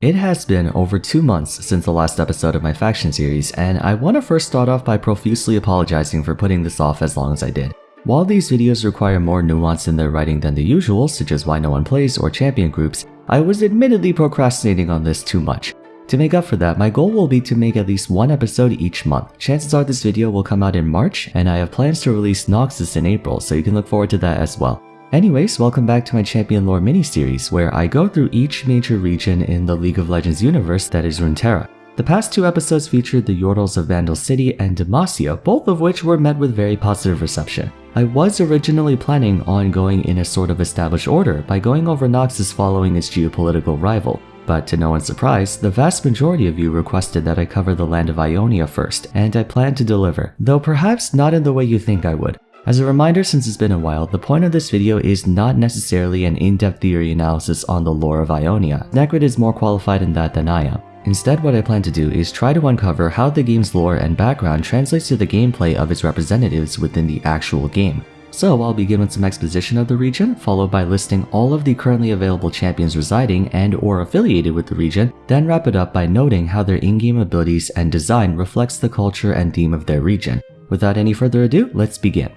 It has been over two months since the last episode of my faction series, and I want to first start off by profusely apologizing for putting this off as long as I did. While these videos require more nuance in their writing than the usual, such as why no one plays or champion groups, I was admittedly procrastinating on this too much. To make up for that, my goal will be to make at least one episode each month. Chances are this video will come out in March, and I have plans to release Noxus in April, so you can look forward to that as well. Anyways, welcome back to my Champion Lore mini-series, where I go through each major region in the League of Legends universe that is Runeterra. The past two episodes featured the Yordles of Bandle City and Demacia, both of which were met with very positive reception. I was originally planning on going in a sort of established order by going over Noxus following its geopolitical rival, but to no one's surprise, the vast majority of you requested that I cover the land of Ionia first, and I plan to deliver, though perhaps not in the way you think I would. As a reminder since it's been a while, the point of this video is not necessarily an in-depth theory analysis on the lore of Ionia. Necrit is more qualified in that than I am. Instead, what I plan to do is try to uncover how the game's lore and background translates to the gameplay of its representatives within the actual game. So I'll begin with some exposition of the region, followed by listing all of the currently available champions residing and or affiliated with the region, then wrap it up by noting how their in-game abilities and design reflects the culture and theme of their region. Without any further ado, let's begin.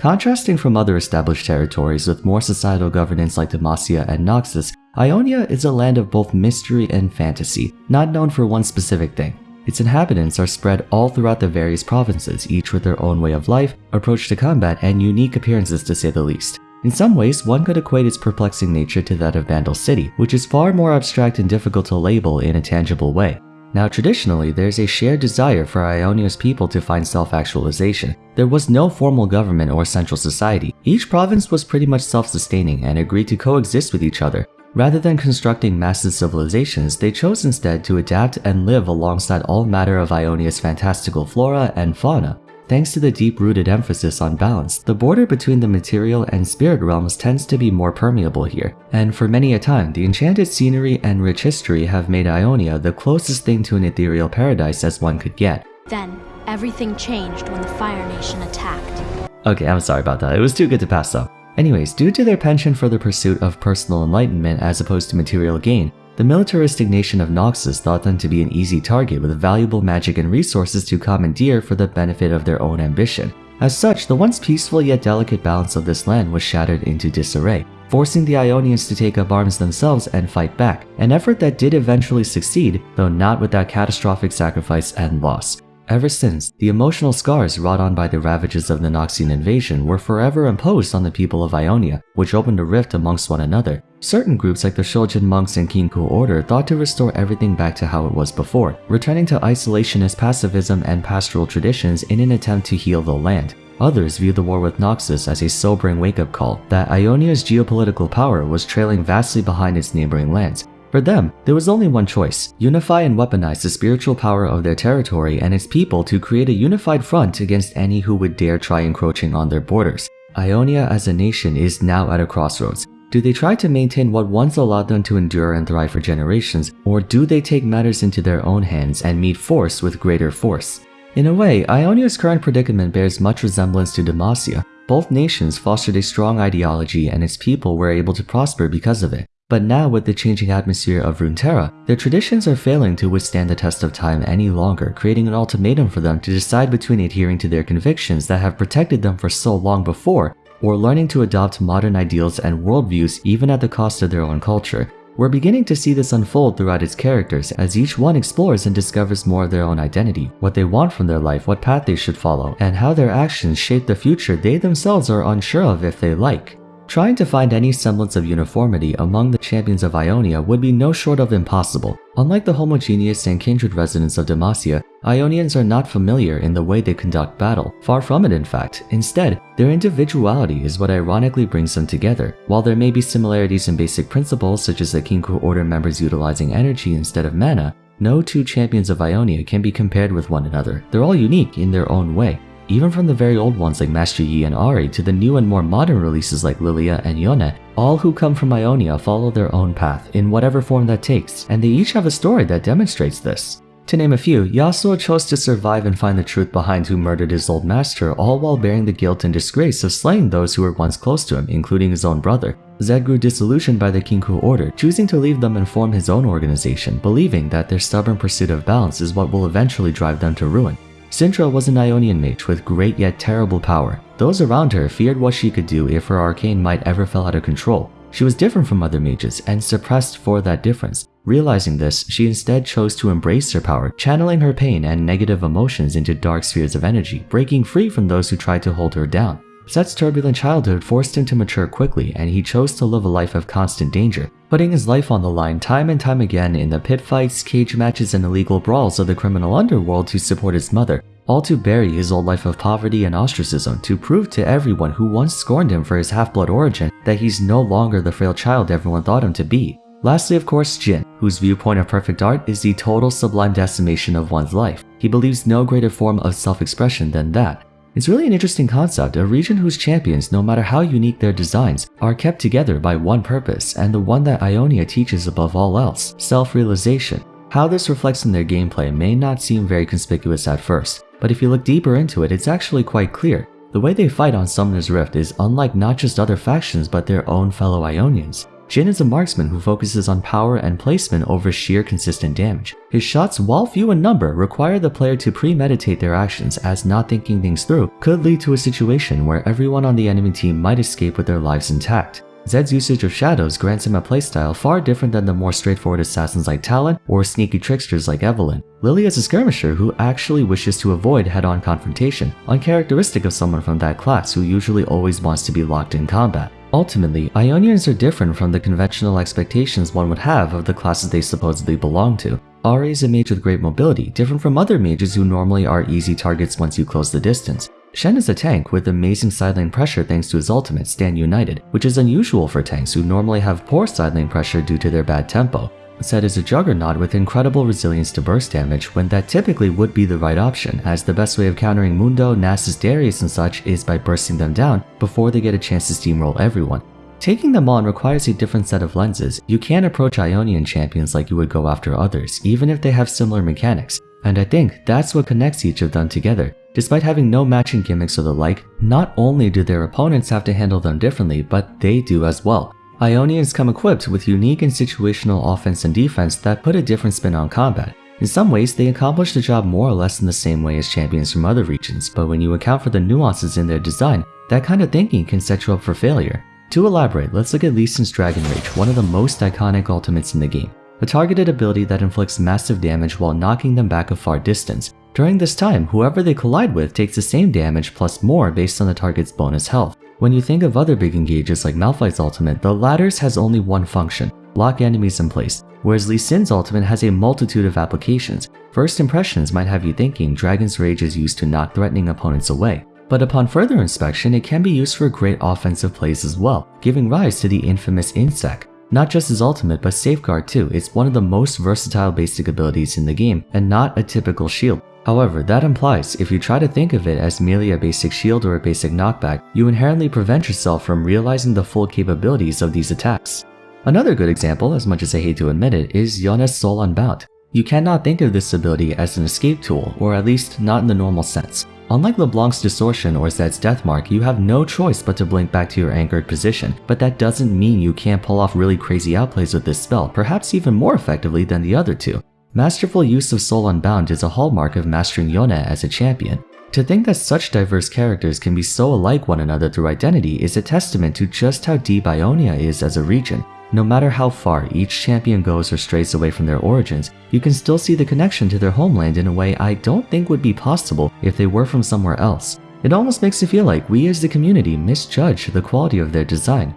Contrasting from other established territories with more societal governance like Demacia and Noxus, Ionia is a land of both mystery and fantasy, not known for one specific thing. Its inhabitants are spread all throughout the various provinces, each with their own way of life, approach to combat, and unique appearances to say the least. In some ways, one could equate its perplexing nature to that of Bandle City, which is far more abstract and difficult to label in a tangible way. Now traditionally, there's a shared desire for Ionia's people to find self-actualization. There was no formal government or central society. Each province was pretty much self-sustaining and agreed to coexist with each other. Rather than constructing massive civilizations, they chose instead to adapt and live alongside all matter of Ionia's fantastical flora and fauna. Thanks to the deep-rooted emphasis on balance, the border between the material and spirit realms tends to be more permeable here, and for many a time, the enchanted scenery and rich history have made Ionia the closest thing to an ethereal paradise as one could get. Then, everything changed when the Fire Nation attacked. Okay, I'm sorry about that. It was too good to pass up. Anyways, due to their penchant for the pursuit of personal enlightenment as opposed to material gain, the militaristic nation of Noxus thought them to be an easy target with valuable magic and resources to commandeer for the benefit of their own ambition. As such, the once peaceful yet delicate balance of this land was shattered into disarray, forcing the Ionians to take up arms themselves and fight back, an effort that did eventually succeed, though not without catastrophic sacrifice and loss. Ever since, the emotional scars wrought on by the ravages of the Noxian invasion were forever imposed on the people of Ionia, which opened a rift amongst one another. Certain groups like the Shojin monks and Kinkou order thought to restore everything back to how it was before, returning to isolationist pacifism and pastoral traditions in an attempt to heal the land. Others viewed the war with Noxus as a sobering wake-up call that Ionia's geopolitical power was trailing vastly behind its neighboring lands, for them, there was only one choice, unify and weaponize the spiritual power of their territory and its people to create a unified front against any who would dare try encroaching on their borders. Ionia as a nation is now at a crossroads. Do they try to maintain what once allowed them to endure and thrive for generations, or do they take matters into their own hands and meet force with greater force? In a way, Ionia's current predicament bears much resemblance to Demacia. Both nations fostered a strong ideology and its people were able to prosper because of it. But now with the changing atmosphere of Runeterra, their traditions are failing to withstand the test of time any longer, creating an ultimatum for them to decide between adhering to their convictions that have protected them for so long before, or learning to adopt modern ideals and worldviews even at the cost of their own culture. We're beginning to see this unfold throughout its characters as each one explores and discovers more of their own identity, what they want from their life, what path they should follow, and how their actions shape the future they themselves are unsure of if they like. Trying to find any semblance of uniformity among the champions of Ionia would be no short of impossible. Unlike the homogeneous and kindred residents of Demacia, Ionians are not familiar in the way they conduct battle. Far from it in fact. Instead, their individuality is what ironically brings them together. While there may be similarities in basic principles such as the Kinkou Order members utilizing energy instead of mana, no two champions of Ionia can be compared with one another. They're all unique in their own way even from the very old ones like Master Yi and Ahri to the new and more modern releases like Lilia and Yone, all who come from Ionia follow their own path in whatever form that takes, and they each have a story that demonstrates this. To name a few, Yasuo chose to survive and find the truth behind who murdered his old master all while bearing the guilt and disgrace of slaying those who were once close to him, including his own brother. Zed grew disillusioned by the Kinkou order, choosing to leave them and form his own organization, believing that their stubborn pursuit of balance is what will eventually drive them to ruin. Syndra was an Ionian mage with great yet terrible power. Those around her feared what she could do if her arcane might ever fell out of control. She was different from other mages and suppressed for that difference. Realizing this, she instead chose to embrace her power, channeling her pain and negative emotions into dark spheres of energy, breaking free from those who tried to hold her down. Sett's turbulent childhood forced him to mature quickly, and he chose to live a life of constant danger, putting his life on the line time and time again in the pit fights, cage matches, and illegal brawls of the criminal underworld to support his mother, all to bury his old life of poverty and ostracism to prove to everyone who once scorned him for his half-blood origin that he's no longer the frail child everyone thought him to be. Lastly, of course, Jhin, whose viewpoint of perfect art is the total sublime decimation of one's life. He believes no greater form of self-expression than that, it's really an interesting concept, a region whose champions, no matter how unique their designs, are kept together by one purpose, and the one that Ionia teaches above all else, self-realization. How this reflects in their gameplay may not seem very conspicuous at first, but if you look deeper into it, it's actually quite clear. The way they fight on Summoner's Rift is unlike not just other factions but their own fellow Ionians. Jhin is a marksman who focuses on power and placement over sheer consistent damage. His shots, while few in number, require the player to premeditate their actions as not thinking things through could lead to a situation where everyone on the enemy team might escape with their lives intact. Zed's usage of shadows grants him a playstyle far different than the more straightforward assassins like Talon or sneaky tricksters like Evelynn. Lily is a skirmisher who actually wishes to avoid head-on confrontation, uncharacteristic of someone from that class who usually always wants to be locked in combat. Ultimately, Ionians are different from the conventional expectations one would have of the classes they supposedly belong to. Ahri is a mage with great mobility, different from other mages who normally are easy targets once you close the distance. Shen is a tank with amazing side lane pressure thanks to his ultimate Stand United, which is unusual for tanks who normally have poor side lane pressure due to their bad tempo. Sett is a juggernaut with incredible resilience to burst damage when that typically would be the right option, as the best way of countering Mundo, Nasus, Darius and such is by bursting them down before they get a chance to steamroll everyone. Taking them on requires a different set of lenses. You can't approach Ionian champions like you would go after others, even if they have similar mechanics. And I think that's what connects each of them together. Despite having no matching gimmicks or the like, not only do their opponents have to handle them differently, but they do as well. Ionians come equipped with unique and situational offense and defense that put a different spin on combat. In some ways, they accomplish the job more or less in the same way as champions from other regions, but when you account for the nuances in their design, that kind of thinking can set you up for failure. To elaborate, let's look at Lee Sin's Dragon Rage, one of the most iconic ultimates in the game. A targeted ability that inflicts massive damage while knocking them back a far distance. During this time, whoever they collide with takes the same damage plus more based on the target's bonus health. When you think of other big engages like Malphite's ultimate, the latter's has only one function, lock enemies in place, whereas Lee Sin's ultimate has a multitude of applications. First impressions might have you thinking Dragon's Rage is used to knock threatening opponents away, but upon further inspection it can be used for great offensive plays as well, giving rise to the infamous Insec. Not just his ultimate, but Safeguard too, it's one of the most versatile basic abilities in the game, and not a typical shield. However, that implies if you try to think of it as merely a basic shield or a basic knockback, you inherently prevent yourself from realizing the full capabilities of these attacks. Another good example, as much as I hate to admit it, is Yone's Soul Unbound. You cannot think of this ability as an escape tool, or at least not in the normal sense. Unlike LeBlanc's Distortion or Zed's Deathmark, you have no choice but to blink back to your anchored position, but that doesn't mean you can't pull off really crazy outplays with this spell, perhaps even more effectively than the other two. Masterful use of Soul Unbound is a hallmark of mastering Yone as a champion. To think that such diverse characters can be so alike one another through identity is a testament to just how deep Ionia is as a region. No matter how far each champion goes or strays away from their origins, you can still see the connection to their homeland in a way I don't think would be possible if they were from somewhere else. It almost makes you feel like we as the community misjudge the quality of their design.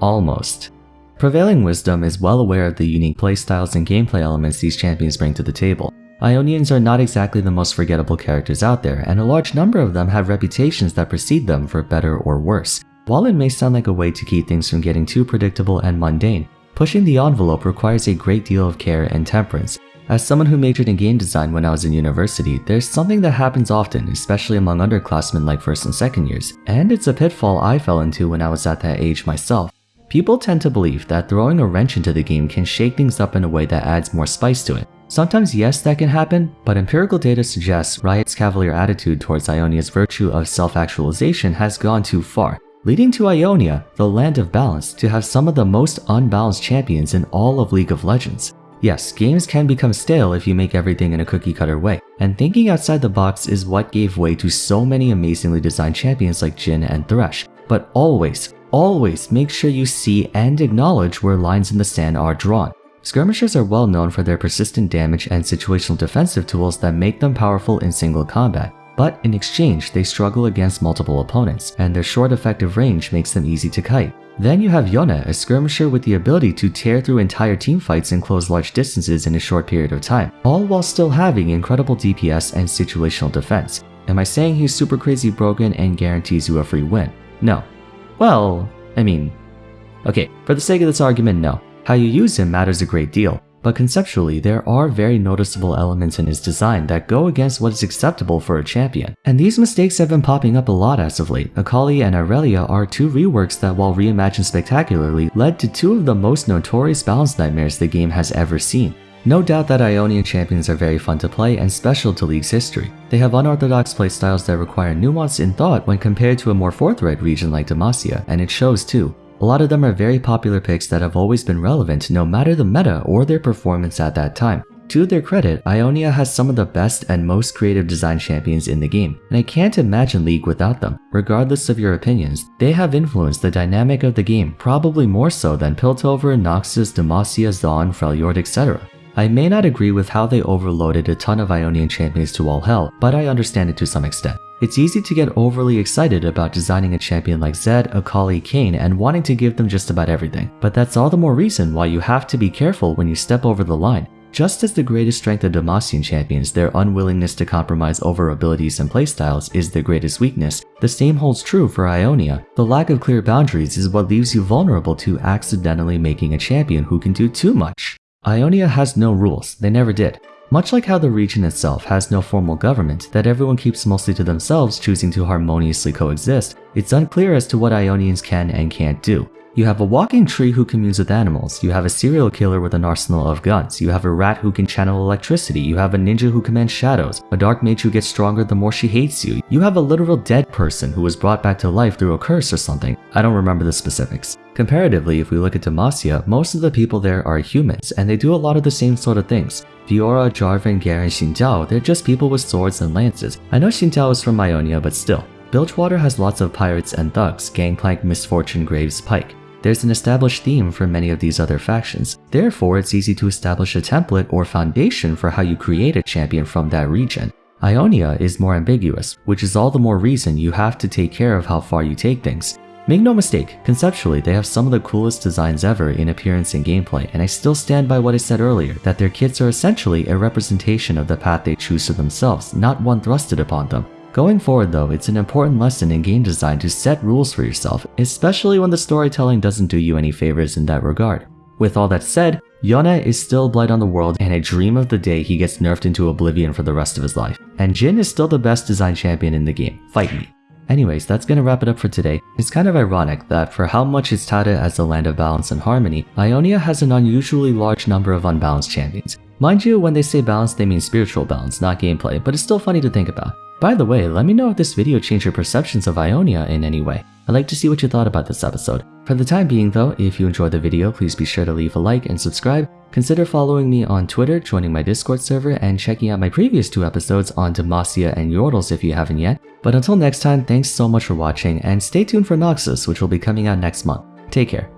Almost. Prevailing Wisdom is well aware of the unique playstyles and gameplay elements these champions bring to the table. Ionians are not exactly the most forgettable characters out there, and a large number of them have reputations that precede them for better or worse. While it may sound like a way to keep things from getting too predictable and mundane, pushing the envelope requires a great deal of care and temperance. As someone who majored in game design when I was in university, there's something that happens often, especially among underclassmen like first and second years, and it's a pitfall I fell into when I was at that age myself. People tend to believe that throwing a wrench into the game can shake things up in a way that adds more spice to it. Sometimes yes, that can happen, but empirical data suggests Riot's cavalier attitude towards Ionia's virtue of self-actualization has gone too far. leading to Ionia, the land of balance, to have some of the most unbalanced champions in all of League of Legends. Yes, games can become stale if you make everything in a cookie cutter way, and thinking outside the box is what gave way to so many amazingly designed champions like Jhin and Thresh. But always, always make sure you see and acknowledge where lines in the sand are drawn. Skirmishers are well known for their persistent damage and situational defensive tools that make them powerful in single combat, but in exchange they struggle against multiple opponents, and their short effective range makes them easy to kite. Then you have Yone, a skirmisher with the ability to tear through entire teamfights and close large distances in a short period of time, all while still having incredible DPS and situational defense. Am I saying he's super crazy broken and guarantees you a free win? No. Well, I mean... Okay, for the sake of this argument, no. How you use him matters a great deal, but conceptually, there are very noticeable elements in his design that go against what is acceptable for a champion. And these mistakes have been popping up a lot as of late. Akali and Irelia are two reworks that while reimagined spectacularly, led to two of the most notorious balance nightmares the game has ever seen. No doubt that Ionian champions are very fun to play and special to League's history. They have unorthodox playstyles that require nuance in thought when compared to a more forthright region like Demacia, and it shows too. A lot of them are very popular picks that have always been relevant no matter the meta or their performance at that time. To their credit, Ionia has some of the best and most creative design champions in the game, and I can't imagine League without them. Regardless of your opinions, they have influenced the dynamic of the game probably more so than Piltover, Noxus, Demacia, Zaun, Freljord, etc. I may not agree with how they overloaded a ton of Ionian champions to all hell, but I understand it to some extent. It's easy to get overly excited about designing a champion like Zed, Akali, Kayn, and wanting to give them just about everything. But that's all the more reason why you have to be careful when you step over the line. Just as the greatest strength of Demacian champions, their unwillingness to compromise over abilities and playstyles is their greatest weakness, the same holds true for Ionia. The lack of clear boundaries is what leaves you vulnerable to accidentally making a champion who can do too much. Ionia has no rules, they never did. Much like how the region itself has no formal government that everyone keeps mostly to themselves choosing to harmoniously coexist, it's unclear as to what Ionians can and can't do. You have a walking tree who communes with animals, you have a serial killer with an arsenal of guns, you have a rat who can channel electricity, you have a ninja who commands shadows, a dark mage who gets stronger the more she hates you, you have a literal dead person who was brought back to life through a curse or something, I don't remember the specifics. Comparatively, if we look at Demacia, most of the people there are humans, and they do a lot of the same sort of things. Fiora, Jarvan, Garen, Xin they're just people with swords and lances. I know Xin is from Ionia, but still. Bilgewater has lots of pirates and thugs, Gangplank, Miss Fortune, Graves, Pyke. There's an established theme for many of these other factions, therefore it's easy to establish a template or foundation for how you create a champion from that region. Ionia is more ambiguous, which is all the more reason you have to take care of how far you take things. Make no mistake, conceptually they have some of the coolest designs ever in appearance and gameplay, and I still stand by what I said earlier, that their kits are essentially a representation of the path they choose for themselves, not one thrusted upon them. Going forward though, it's an important lesson in game design to set rules for yourself, especially when the storytelling doesn't do you any favors in that regard. With all that said, Yone is still a Blight on the world and a dream of the day he gets nerfed into oblivion for the rest of his life. And Jhin is still the best design champion in the game, fight me. Anyways, that's gonna wrap it up for today. It's kind of ironic that for how much it's touted as the land of balance and harmony, Ionia has an unusually large number of unbalanced champions. Mind you, when they say balance, they mean spiritual balance, not gameplay, but it's still funny to think about. By the way, let me know if this video changed your perceptions of Ionia in any way. I'd like to see what you thought about this episode. For the time being though, if you enjoyed the video, please be sure to leave a like and subscribe. Consider following me on Twitter, joining my Discord server, and checking out my previous two episodes on Demacia and Yordles if you haven't yet. But until next time, thanks so much for watching, and stay tuned for Noxus, which will be coming out next month. Take care.